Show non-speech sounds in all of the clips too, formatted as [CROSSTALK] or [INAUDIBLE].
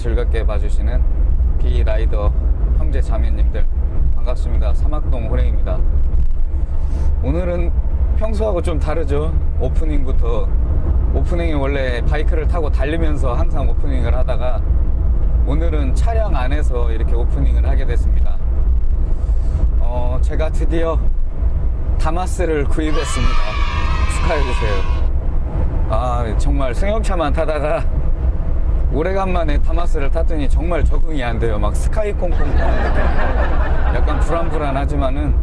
즐겁게 봐주시는 비라이더 형제 자매님들 반갑습니다. 사막동 호랭입니다. 오늘은 평소하고 좀 다르죠? 오프닝부터. 오프닝이 원래 바이크를 타고 달리면서 항상 오프닝을 하다가 오늘은 차량 안에서 이렇게 오프닝을 하게 됐습니다. 어, 제가 드디어 다마스를 구입했습니다. 축하해주세요. 아 정말 승용차만 타다가 오래간만에 다마스를 탔더니 정말 적응이 안 돼요. 막 스카이 콩콩 타는 느낌 약간 불안불안하지만은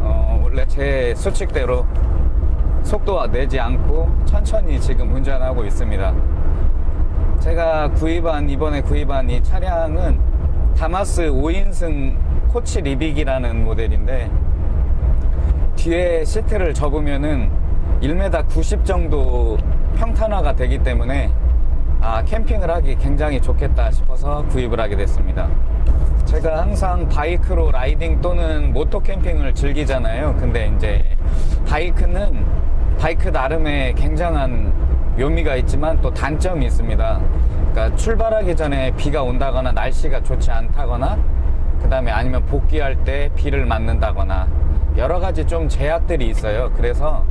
어, 원래 제 수칙대로 속도 내지 않고 천천히 지금 운전하고 있습니다. 제가 구입한 이번에 구입한 이 차량은 다마스 5인승 코치 리빅이라는 모델인데 뒤에 시트를 접으면은 1m 90 정도 평탄화가 되기 때문에 아, 캠핑을 하기 굉장히 좋겠다 싶어서 구입을 하게 됐습니다. 제가 항상 bike로 riding 또는 moto 캠핑을 즐기잖아요. 근데 이제 bike는 bike 나름의 굉장한 묘미가 있지만 또 단점이 있습니다. 그러니까 출발하기 전에 비가 온다거나 날씨가 좋지 않다거나 그 다음에 아니면 복귀할 때 비를 맞는다거나 여러 가지 좀 제약들이 있어요. 그래서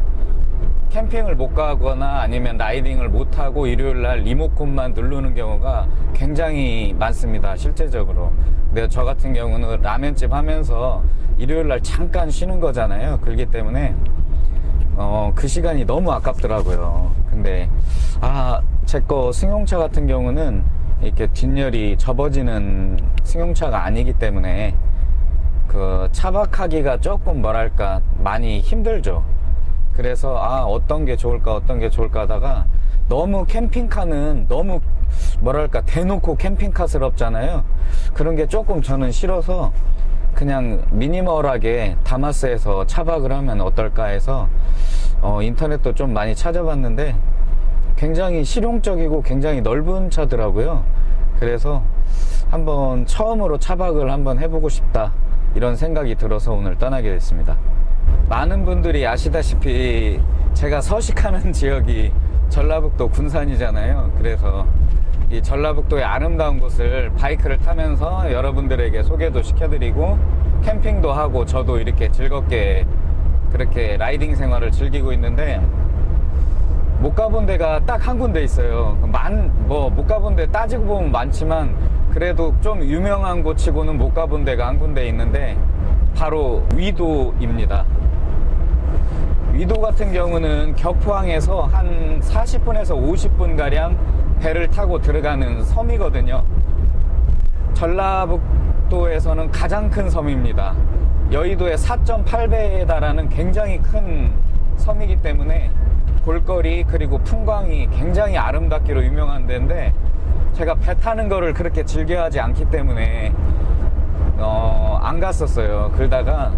캠핑을 못 가거나 아니면 라이딩을 못 하고 일요일 날 리모컨만 누르는 경우가 굉장히 많습니다. 실제적으로. 근데 저 같은 경우는 라면집 하면서 일요일 날 잠깐 쉬는 거잖아요. 그렇기 때문에 어, 그 시간이 너무 아깝더라고요. 근데 아, 제 거 승용차 같은 경우는 이렇게 뒷열이 접어지는 승용차가 아니기 때문에 그 차박하기가 조금 뭐랄까 많이 힘들죠. 그래서 아 어떤 게 좋을까 어떤 게 좋을까 하다가 너무 캠핑카는 너무 뭐랄까 대놓고 캠핑카스럽잖아요. 그런 게 조금 저는 싫어서 그냥 미니멀하게 다마스에서 차박을 하면 어떨까 해서 어, 인터넷도 좀 많이 찾아봤는데 굉장히 실용적이고 굉장히 넓은 차더라고요. 그래서 한번 처음으로 차박을 한번 해보고 싶다 이런 생각이 들어서 오늘 떠나게 됐습니다 많은 분들이 아시다시피 제가 서식하는 [LAUGHS] 지역이 전라북도 군산이잖아요. 그래서 이 전라북도의 아름다운 곳을 바이크를 타면서 여러분들에게 소개도 시켜드리고 캠핑도 하고 저도 이렇게 즐겁게 그렇게 라이딩 생활을 즐기고 있는데 못 가본 데가 딱 한 군데 있어요. 만 뭐 못 가본 데 따지고 보면 많지만 그래도 좀 유명한 곳치고는 못 가본 데가 한 군데 있는데 바로 위도입니다. 위도 같은 경우는 격포항에서 한 40분에서 50분 가량 배를 타고 들어가는 섬이거든요. 전라북도에서는 가장 큰 섬입니다. 여의도의 4.8배에 달하는 굉장히 큰 섬이기 때문에 볼거리 그리고 풍광이 굉장히 아름답기로 유명한 데인데 제가 배 타는 거를 그렇게 즐겨하지 않기 때문에 어, 안 갔었어요. 그러다가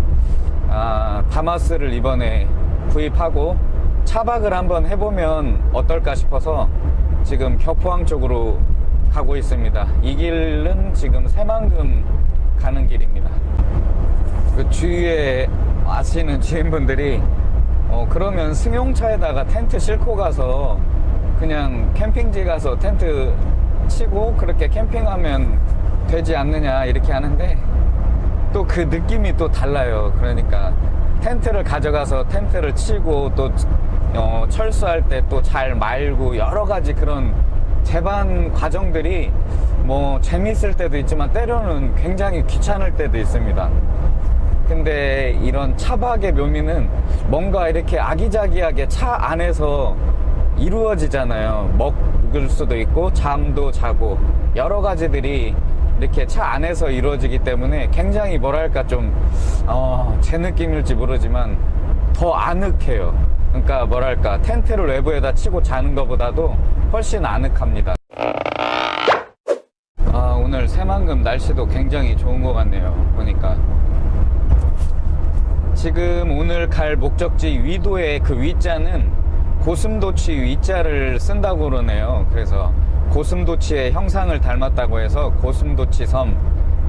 아, 다마스를 이번에 구입하고 차박을 한번 해보면 어떨까 싶어서 지금 격포항 쪽으로 가고 있습니다. 이 길은 지금 새만금 가는 길입니다. 그 주위에 아시는 지인분들이 어 그러면 승용차에다가 텐트 싣고 가서 그냥 캠핑지 가서 텐트 치고 그렇게 캠핑하면 되지 않느냐 이렇게 하는데 또 그 느낌이 또 달라요. 그러니까 텐트를 가져가서 텐트를 치고 또 어, 철수할 때 또 잘 말고 여러 가지 그런 재반 과정들이 뭐 재밌을 때도 있지만 때로는 굉장히 귀찮을 때도 있습니다. 근데 이런 차박의 묘미는 뭔가 이렇게 아기자기하게 차 안에서 이루어지잖아요. 먹을 수도 있고 잠도 자고 여러 가지들이 이렇게 차 안에서 이루어지기 때문에 굉장히 뭐랄까 좀제 어, 느낌일지 모르지만 더 아늑해요. 그러니까 뭐랄까 텐트를 외부에다 치고 자는 것보다도 훨씬 아늑합니다. 아 오늘 새만금 날씨도 굉장히 좋은 것 같네요 보니까. 지금 오늘 갈 목적지 위도의 그 위자는 고슴도치 위자를 쓴다고 그러네요. 그래서 고슴도치의 형상을 닮았다고 해서 고슴도치 섬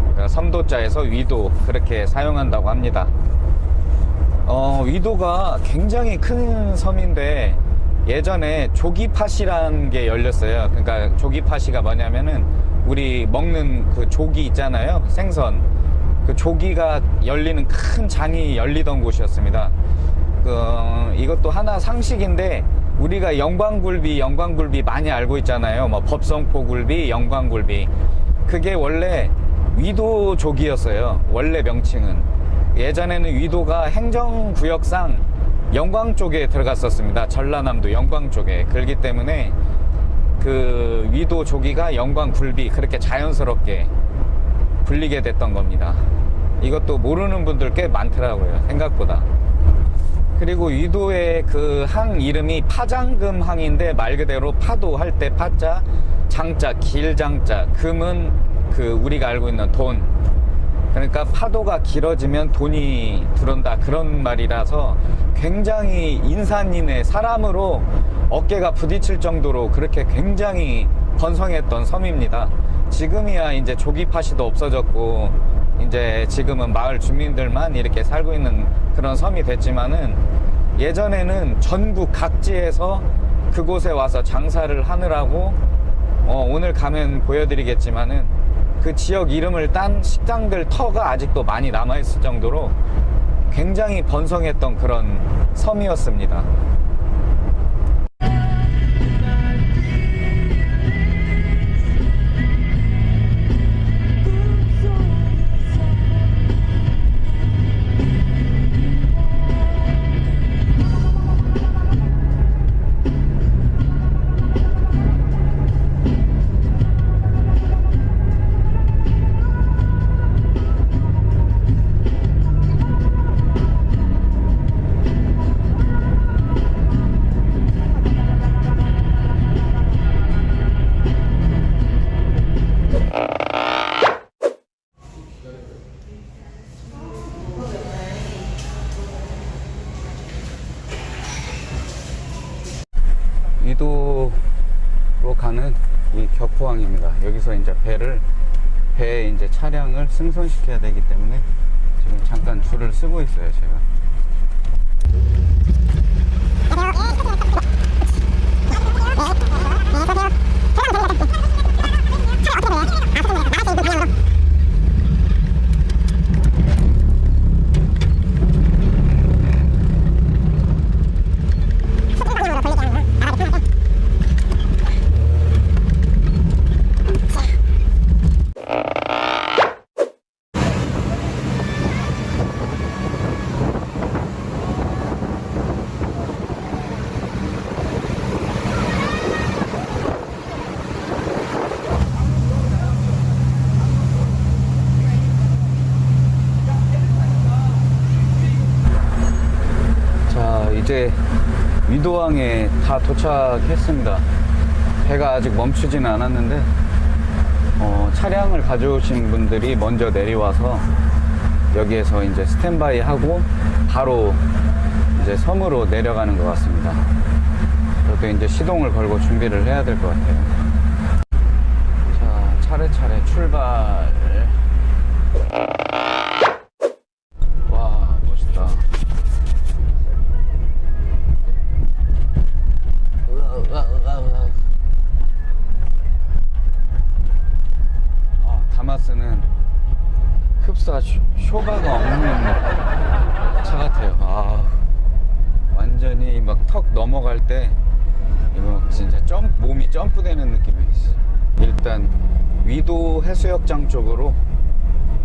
그러니까 섬도자에서 위도 그렇게 사용한다고 합니다 어, 위도가 굉장히 큰 섬인데 예전에 조기파시라는 게 열렸어요. 그러니까 조기파시가 뭐냐면은 우리 먹는 그 조기 있잖아요. 생선. 그 조기가 열리는 큰 장이 열리던 곳이었습니다. 그 이것도 하나 상식인데 우리가 영광굴비, 영광굴비 많이 알고 있잖아요. 뭐 법성포굴비, 영광굴비. 그게 원래 위도족이었어요. 원래 명칭은. 예전에는 위도가 행정구역상 영광 쪽에 들어갔었습니다. 전라남도 영광 쪽에. 그렇기 때문에 그 위도 조기가 영광 굴비 그렇게 자연스럽게 불리게 됐던 겁니다. 이것도 모르는 분들 꽤 많더라고요. 생각보다. 그리고 위도의 그 항 이름이 파장금 항인데 말 그대로 파도 할 때 파자, 장자, 길장자, 금은 그 우리가 알고 있는 돈. 그러니까 파도가 길어지면 돈이 들어온다 그런 말이라서 굉장히 인산인해 사람으로 어깨가 부딪힐 정도로 그렇게 굉장히 번성했던 섬입니다. 지금이야 이제 조기 파시도 없어졌고 이제 지금은 마을 주민들만 이렇게 살고 있는 그런 섬이 됐지만은 예전에는 전국 각지에서 그곳에 와서 장사를 하느라고 어, 오늘 가면 보여드리겠지만은 그 지역 이름을 딴 식당들 터가 아직도 많이 남아있을 정도로 굉장히 번성했던 그런 섬이었습니다. 격포항입니다. 여기서 이제 배를 배에 이제 차량을 승선시켜야 되기 때문에 지금 잠깐 줄을 쓰고 있어요, 제가. 자, 이제 위 도착했습니다. 배가 아직 멈추지는 않았는데, 어, 차량을 가져오신 분들이 먼저 내려와서 여기에서 이제 스탠바이 하고 바로 이제 섬으로 내려가는 것 같습니다. 저도 이제 시동을 걸고 준비를 해야 될 것 같아요. 자, 차례차례 출발. 때 이거 진짜 점 몸이 점프되는 느낌이 있어. 일단 위도 해수욕장 쪽으로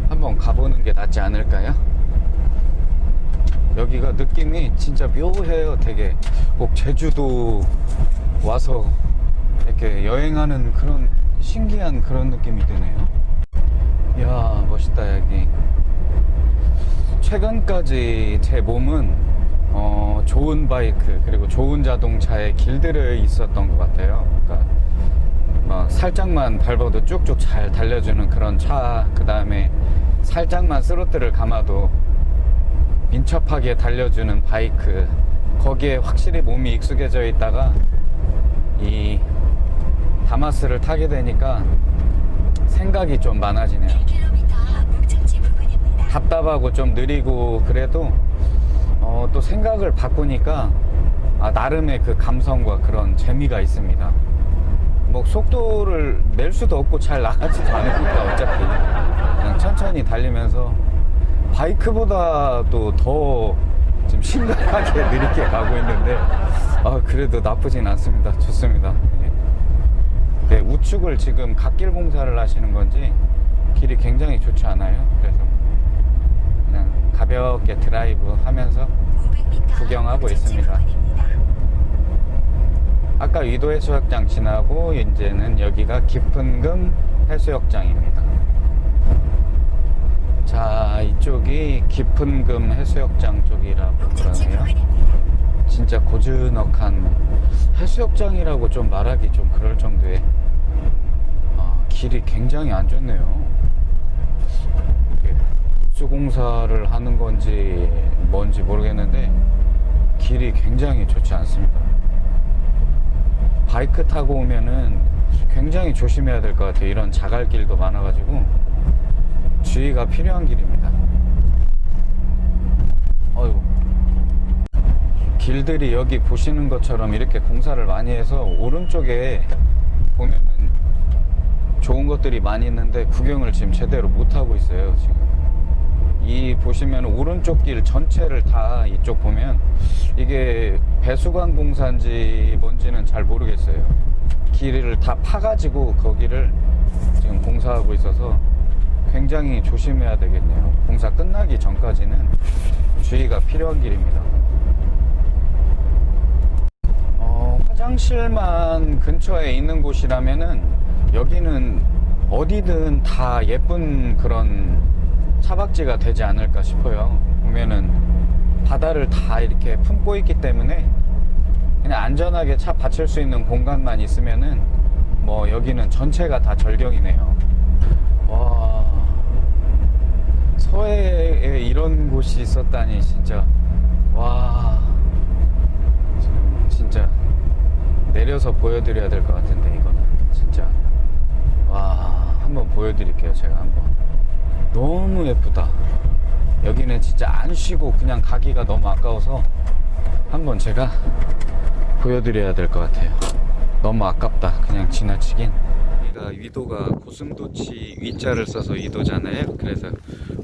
한번 가보는 게 낫지 않을까요? 여기가 느낌이 진짜 묘해요 되게 꼭 제주도 와서 이렇게 여행하는 그런 신기한 그런 느낌이 드네요 이야 멋있다 여기 최근까지 제 몸은 어, 좋은 바이크 그리고 좋은 자동차에 길들여 있었던 것 같아요 그러니까 막 살짝만 밟아도 쭉쭉 잘 달려주는 그런 차 그 다음에 살짝만 스로틀을 감아도 민첩하게 달려주는 바이크 거기에 확실히 몸이 익숙해져 있다가 이 다마스를 타게 되니까 생각이 좀 많아지네요 1km 목적지 부근입니다. 답답하고 좀 느리고 그래도 어, 또 생각을 바꾸니까 아, 나름의 그 감성과 그런 재미가 있습니다. 뭐 속도를 낼 수도 없고 잘 나가지도 않으니까 어차피 그냥 천천히 달리면서 바이크보다도 더 지금 심각하게 [LAUGHS] 느리게 가고 있는데 아 그래도 나쁘진 않습니다. 좋습니다. 예. 네, 우측을 지금 갓길 공사를 하시는 건지 길이 굉장히 좋지 않아요. 그래서 가볍게 드라이브 하면서 500m 구경하고 있습니다. 아까 위도 해수욕장 지나고 이제는 여기가 깊은금 해수욕장입니다. 자, 이쪽이 깊은금 해수욕장 쪽이라고 그러네요. 진짜 고즈넉한 해수욕장이라고 좀 말하기 좀 그럴 정도의 아, 길이 굉장히 안 좋네요. 이게 수공사를 하는 건지 뭔지 모르겠는데 길이 굉장히 좋지 않습니다. 바이크 타고 오면은 굉장히 조심해야 될 것 같아요. 이런 자갈길도 많아가지고 주의가 필요한 길입니다. 어휴. 길들이 여기 보시는 것처럼 이렇게 공사를 많이 해서 오른쪽에 보면은 좋은 것들이 많이 있는데 구경을 지금 제대로 못 하고 있어요 지금 이 보시면 오른쪽 길 전체를 다 이쪽 보면 이게 배수관 공사인지 뭔지는 잘 모르겠어요. 길을 다 파가지고 거기를 지금 공사하고 있어서 굉장히 조심해야 되겠네요. 공사 끝나기 전까지는 주의가 필요한 길입니다. 어, 화장실만 근처에 있는 곳이라면은 여기는 어디든 다 예쁜 그런 차박지가 되지 않을까 싶어요. 보면은 바다를 다 이렇게 품고 있기 때문에 그냥 안전하게 차 받칠 수 있는 공간만 있으면은 뭐 여기는 전체가 다 절경이네요. 와. 서해에 이런 곳이 있었다니 진짜. 와. 진짜 내려서 보여드려야 될 것 같은데 이거는. 진짜. 와 한번 보여드릴게요 제가 한번 너무 예쁘다. 여기는 진짜 안 쉬고 그냥 가기가 너무 아까워서 한번 제가 보여드려야 될 것 같아요. 너무 아깝다. 그냥 지나치긴. 여기가 위도가 고슴도치 위자를 써서 위도잖아요. 그래서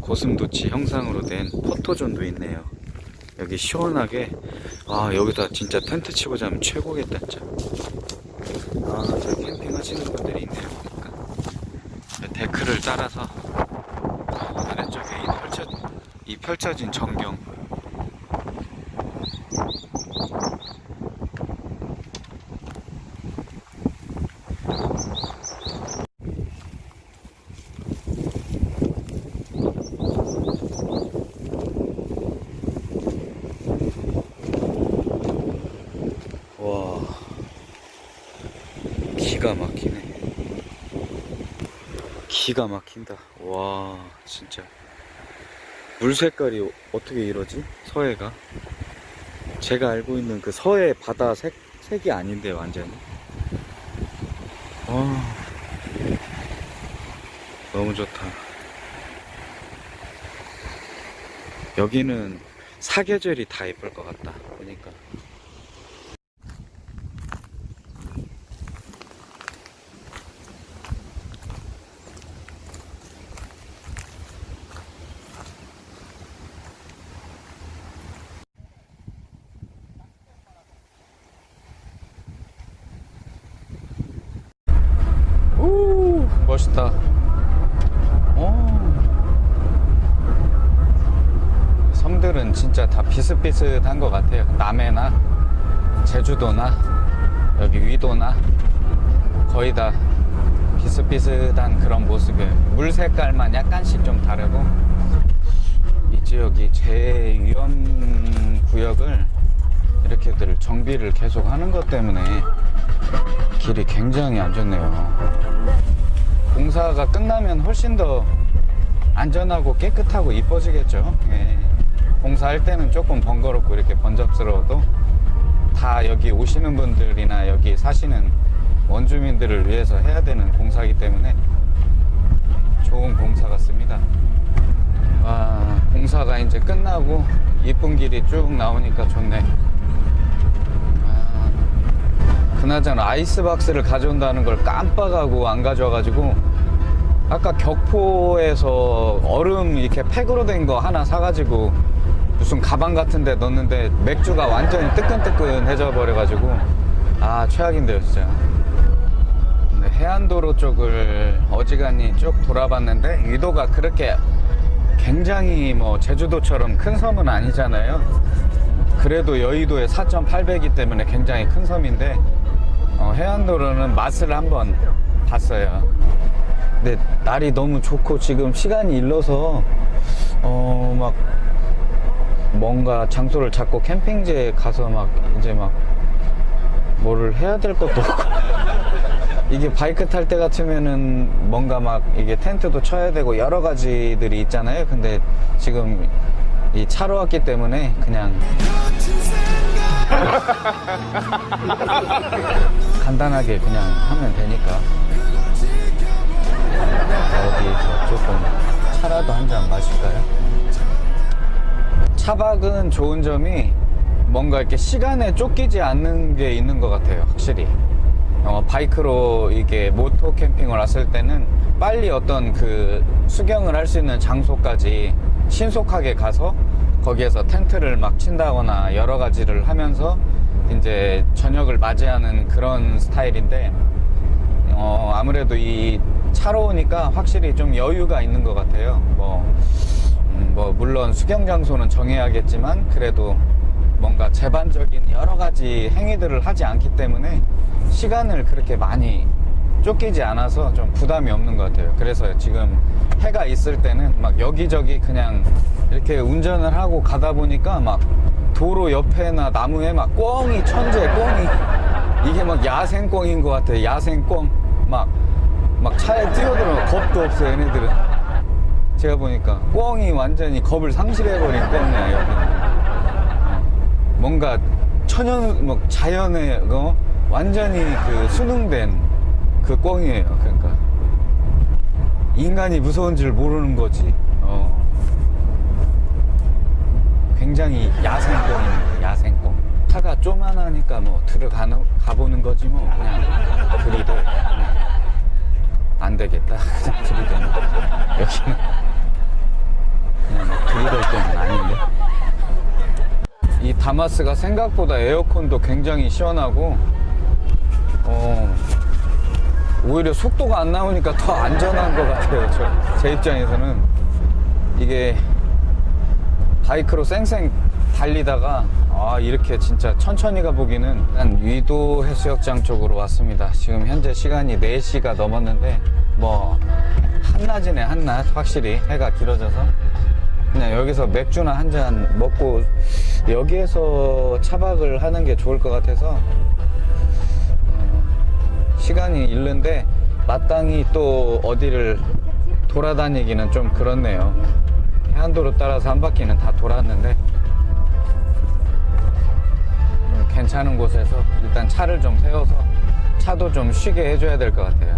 고슴도치 형상으로 된 포토존도 있네요. 여기 시원하게. 아 여기다 진짜 텐트 치고 자면 최고겠다 진짜 아저 캠핑 하시는 분들이 있네요 보니까. 데크를 따라서 이 펼쳐진 전경. 와 기가 막히네. 기가 막힌다. 와 진짜 물 색깔이 어떻게 이러지? 서해가? 제가 알고 있는 그 서해 바다 색, 색이 아닌데 완전히. 와 너무 좋다. 여기는 사계절이 다 예쁠 것 같다 보니까 오 멋있다 오. 섬들은 진짜 다 비슷비슷한 것 같아요 남해나 제주도나 여기 위도나 거의 다 비슷비슷한 그런 모습이에요 물 색깔만 약간씩 좀 다르고 이 지역이 제위험 구역을 이렇게들 정비를 계속 하는 것 때문에 길이 굉장히 안 좋네요. 공사가 끝나면 훨씬 더 안전하고 깨끗하고 이뻐지겠죠. 예. 공사할 때는 조금 번거롭고 이렇게 번잡스러워도 다 여기 오시는 분들이나 여기 사시는 원주민들을 위해서 해야 되는 공사이기 때문에 좋은 공사 같습니다. 와, 공사가 이제 끝나고 이쁜 길이 쭉 나오니까 좋네. 그나저나 아이스박스를 가져온다는 걸 깜빡하고 안 가져와가지고 아까 격포에서 얼음 이렇게 팩으로 된 거 하나 사가지고 무슨 가방 같은 데 넣었는데 맥주가 완전히 뜨끈뜨끈해져 버려가지고 아 최악인데요 진짜. 근데 해안도로 쪽을 어지간히 쭉 돌아봤는데 유도가 그렇게 굉장히 뭐 제주도처럼 큰 섬은 아니잖아요. 그래도 여의도의 4.8배이기 때문에 굉장히 큰 섬인데 어, 해안도로는 맛을 한번 봤어요 근데 날이 너무 좋고 지금 시간이 일러서 어 막 뭔가 장소를 잡고 캠핑지에 가서 막 이제 막 뭐를 해야 될 것도 없고. [LAUGHS] 이게 바이크 탈 때 같으면은 뭔가 막 이게 텐트도 쳐야 되고 여러 가지들이 있잖아요. 근데 지금 이 차로 왔기 때문에 그냥 [LAUGHS] 간단하게 그냥 하면 되니까 어디서 조금 차라도 한 잔 마실까요? 차박은 좋은 점이 뭔가 이렇게 시간에 쫓기지 않는 게 있는 것 같아요 확실히 어, 바이크로 이게 모토 캠핑을 왔을 때는 빨리 어떤 그 수경을 할 수 있는 장소까지 신속하게 가서 거기에서 텐트를 막 친다거나 여러 가지를 하면서 이제 저녁을 맞이하는 그런 스타일인데 어, 아무래도 이 차로 오니까 확실히 좀 여유가 있는 것 같아요. 뭐, 음, 뭐 물론 수경 장소는 정해야겠지만 그래도 뭔가 제반적인 여러 가지 행위들을 하지 않기 때문에 시간을 그렇게 많이 쫓기지 않아서 좀 부담이 없는 것 같아요. 그래서 지금 해가 있을 때는 막 여기저기 그냥 이렇게 운전을 하고 가다 보니까 막 도로 옆에나 나무에 막 꿩이 천재 꿩이 이게 막 야생꿩인 것 같아요. 야생꿩 막, 막 차에 뛰어들어 겁도 없어 얘네들은. 제가 보니까 꿩이 완전히 겁을 상실해버린 꿩이야 여기는. 뭔가 천연 뭐 자연의 어? 완전히 그 수능된 그 꿩이에요. 그러니까 인간이 무서운 줄 모르는 거지. 어. 굉장히 야생권입니다. 야생권. 차가 쪼만하니까 뭐 들어가 가보는 거지 뭐 그냥 들이대. 안 되겠다. [LAUGHS] 들이대는. 여기는 그냥 뭐 들이댈 때는 아닌데. 이 다마스가 생각보다 에어컨도 굉장히 시원하고 어, 오히려 속도가 안 나오니까 더 안전한 것 같아요. 저, 제 입장에서는 이게 바이크로 쌩쌩 달리다가 아 이렇게 진짜 천천히 가보기는 한 위도 해수욕장 쪽으로 왔습니다. 지금 현재 시간이 4시가 넘었는데 뭐 한낮이네 한낮 확실히 해가 길어져서 그냥 여기서 맥주나 한 잔 먹고 여기에서 차박을 하는 게 좋을 것 같아서 어, 시간이 있는데 마땅히 또 어디를 돌아다니기는 좀 그렇네요. 해안도로 따라서 한 바퀴는 다 돌았는데 괜찮은 곳에서 일단 차를 좀 세워서 차도 좀 쉬게 해줘야 될 것 같아요.